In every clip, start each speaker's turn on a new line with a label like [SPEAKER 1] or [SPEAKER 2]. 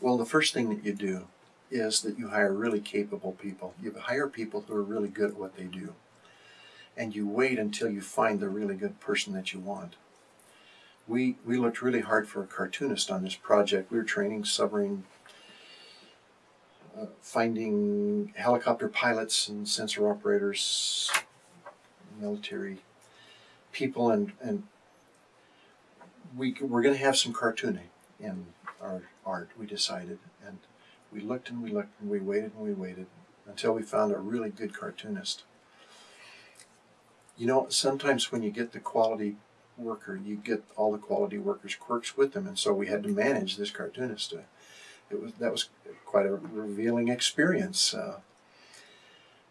[SPEAKER 1] Well, the first thing that you do is that you hire really capable people. You hire people who are really good at what they do. And you wait until you find the really good person that you want. We, we looked really hard for a cartoonist on this project. We were training submarine, uh, finding helicopter pilots and sensor operators, military people, and, and we, we're going to have some cartooning in our art, we decided. And we looked and we looked and we waited and we waited until we found a really good cartoonist. You know, sometimes when you get the quality worker, you get all the quality workers' quirks with them, and so we had to manage this cartoonist. Uh, it was that was quite a revealing experience. Uh,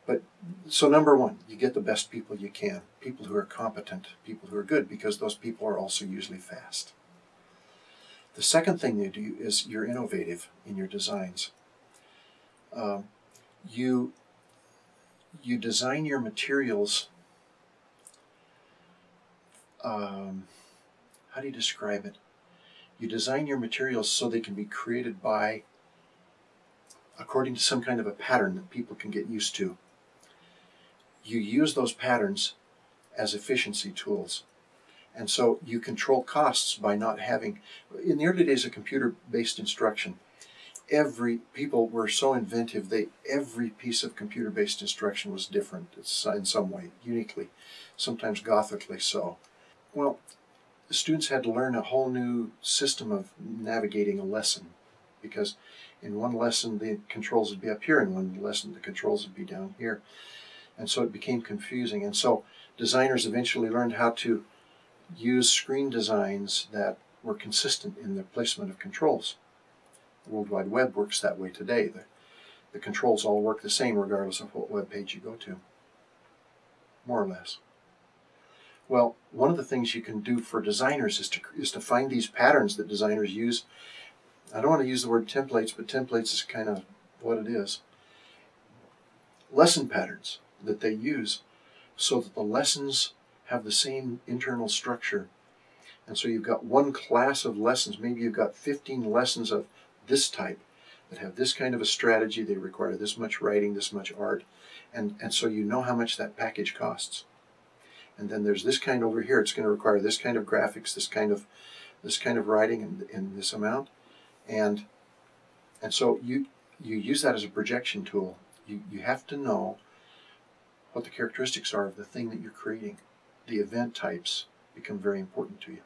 [SPEAKER 1] but so number one, you get the best people you can, people who are competent, people who are good, because those people are also usually fast. The second thing you do is you're innovative in your designs. Um, you you design your materials. Um, how do you describe it? You design your materials so they can be created by according to some kind of a pattern that people can get used to. You use those patterns as efficiency tools. And so you control costs by not having, in the early days of computer-based instruction, every, people were so inventive, they, every piece of computer-based instruction was different in some way, uniquely, sometimes gothically so. Well, the students had to learn a whole new system of navigating a lesson because in one lesson the controls would be up here, in one lesson the controls would be down here. And so it became confusing. And so designers eventually learned how to use screen designs that were consistent in the placement of controls. The World Wide Web works that way today. The, the controls all work the same regardless of what web page you go to, more or less. Well, one of the things you can do for designers is to, is to find these patterns that designers use. I don't want to use the word templates, but templates is kind of what it is. Lesson patterns that they use so that the lessons have the same internal structure. And so you've got one class of lessons, maybe you've got 15 lessons of this type that have this kind of a strategy, they require this much writing, this much art, and, and so you know how much that package costs. And then there's this kind over here, it's going to require this kind of graphics, this kind of this kind of writing in, in this amount. And and so you you use that as a projection tool. You, you have to know what the characteristics are of the thing that you're creating the event types become very important to you.